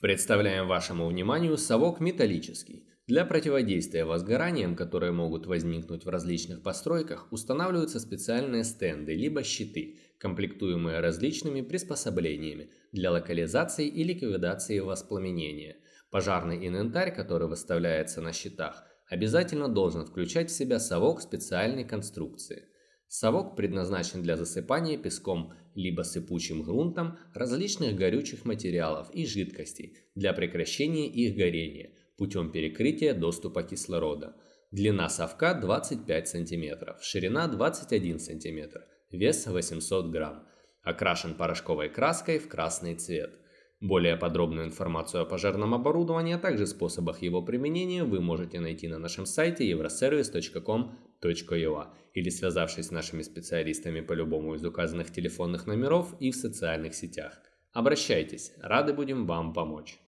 Представляем вашему вниманию совок металлический. Для противодействия возгораниям, которые могут возникнуть в различных постройках, устанавливаются специальные стенды либо щиты, комплектуемые различными приспособлениями для локализации и ликвидации воспламенения. Пожарный инвентарь, который выставляется на щитах, обязательно должен включать в себя совок специальной конструкции. Совок предназначен для засыпания песком либо сыпучим грунтом различных горючих материалов и жидкостей для прекращения их горения путем перекрытия доступа кислорода. Длина совка 25 см, ширина 21 см, вес 800 грамм. Окрашен порошковой краской в красный цвет. Более подробную информацию о пожарном оборудовании, а также способах его применения вы можете найти на нашем сайте euroservice.com.ua или связавшись с нашими специалистами по любому из указанных телефонных номеров и в социальных сетях. Обращайтесь, рады будем вам помочь.